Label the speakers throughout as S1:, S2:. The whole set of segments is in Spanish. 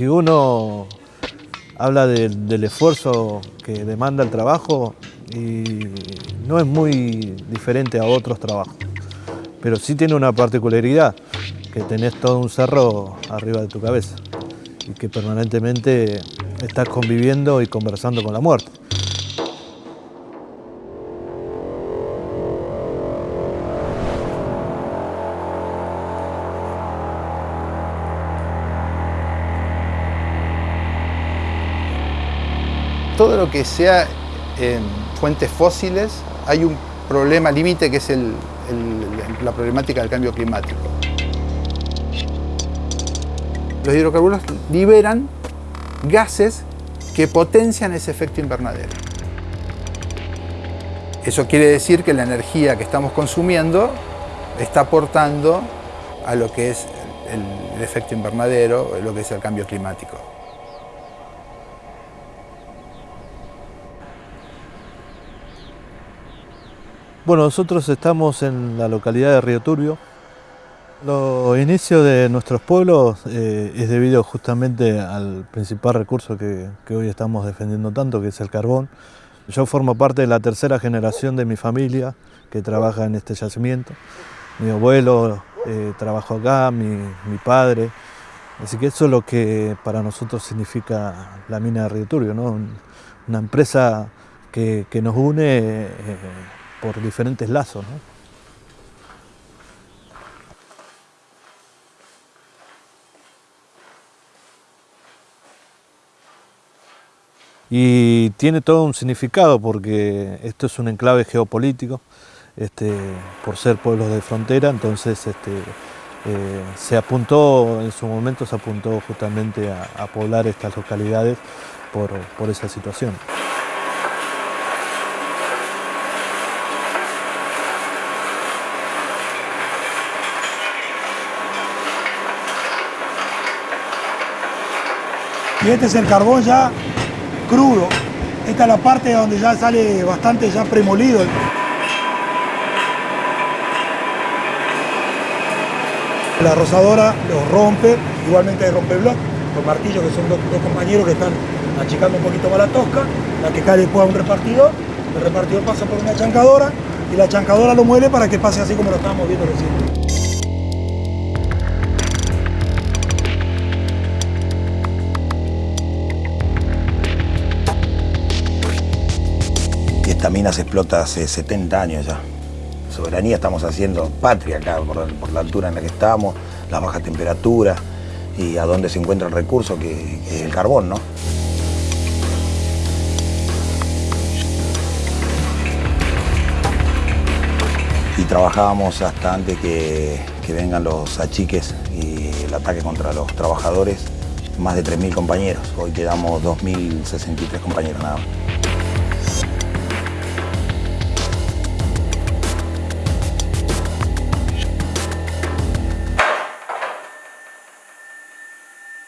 S1: Si uno habla del esfuerzo que demanda el trabajo, y no es muy diferente a otros trabajos, pero sí tiene una particularidad, que tenés todo un cerro arriba de tu cabeza y que permanentemente estás conviviendo y conversando con la muerte.
S2: Todo lo que sea en fuentes fósiles, hay un problema límite que es la problemática del cambio climático. Los hidrocarburos liberan gases que potencian ese efecto invernadero. Eso quiere decir que la energía que estamos consumiendo está aportando a lo que es el efecto invernadero, lo que es el cambio climático.
S1: Bueno, nosotros estamos en la localidad de Río Turbio. Los inicios de nuestros pueblos eh, es debido justamente al principal recurso que, hoy estamos defendiendo tanto, que es el carbón. Yo formo parte de la tercera generación de mi familia que trabaja en este yacimiento. Mi abuelo eh, trabajó acá, mi, padre. Así que eso es lo que para nosotros significa la mina de Río Turbio, ¿no? una empresa que, nos une eh, por diferentes lazos. Y tiene todo un significado porque esto es un enclave geopolítico, este, por ser pueblos de frontera, entonces este, eh, se apuntó, en su momento se apuntó justamente a, poblar estas localidades por esa situación.
S3: Y este es el carbón ya crudo. Esta es la parte donde ya sale bastante ya premolido. La rosadora lo rompe, igualmente rompe bloque, con martillos que son dos, compañeros que están achicando un poquito más la tosca, la que cae después a un repartidor, el repartidor pasa por una chancadora y la chancadora lo muele para que pase así como lo estábamos viendo recién.
S4: Esta mina se explota hace 70 años ya. Soberanía estamos haciendo patria acá por, la altura en la que estamos, la baja temperatura y a dónde se encuentra el recurso que, es el carbón, ¿no? Y trabajábamos hasta antes que, que vengan los achiques y el ataque contra los trabajadores, más de 3.000 compañeros. Hoy quedamos 2.063 compañeros nada más.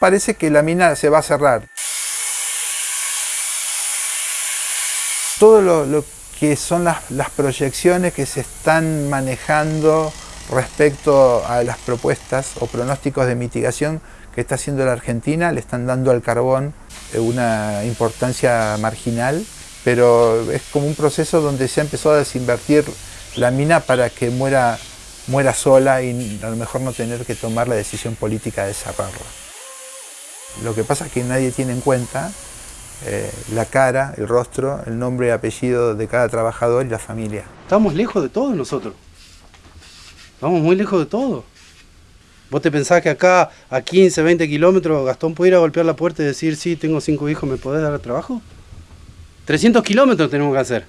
S2: Parece que la mina se va a cerrar. Todo lo, que son las, proyecciones que se están manejando respecto a las propuestas o pronósticos de mitigación que está haciendo la Argentina, le están dando al carbón una importancia marginal, pero es como un proceso donde se ha empezado a desinvertir la mina para que muera, muera sola y a lo mejor no tener que tomar la decisión política de cerrarla. Lo que pasa es que nadie tiene en cuenta eh, la cara, el rostro, el nombre y apellido de cada trabajador y la familia.
S5: Estamos lejos de todo nosotros. Estamos muy lejos de todo. ¿Vos te pensás que acá, a 15, 20 kilómetros, Gastón puede ir a golpear la puerta y decir, sí, tengo cinco hijos, ¿me podés dar trabajo? 300 kilómetros tenemos que hacer.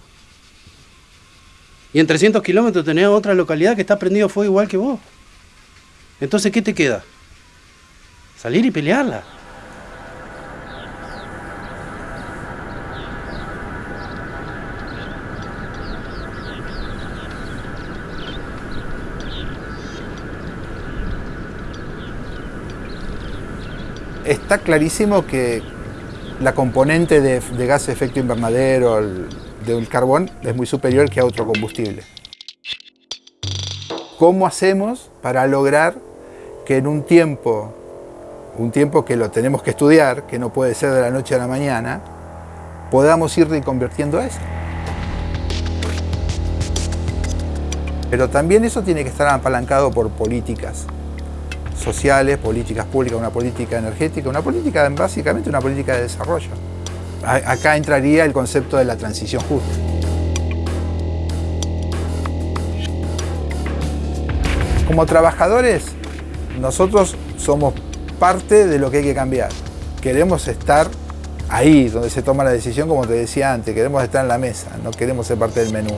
S5: Y en 300 kilómetros tenés otra localidad que está prendido fuego igual que vos. Entonces, ¿qué te queda? Salir y pelearla.
S2: Está clarísimo que la componente de, gas de efecto invernadero del carbón es muy superior que a otro combustible. ¿Cómo hacemos para lograr que en un tiempo, un tiempo que lo tenemos que estudiar, que no puede ser de la noche a la mañana, podamos ir reconvirtiendo eso? Pero también eso tiene que estar apalancado por políticas sociales, políticas públicas, una política energética, una política, básicamente una política de desarrollo. Acá entraría el concepto de la transición justa. Como trabajadores, nosotros somos parte de lo que hay que cambiar. Queremos estar ahí, donde se toma la decisión, como te decía antes, queremos estar en la mesa, no queremos ser parte del menú.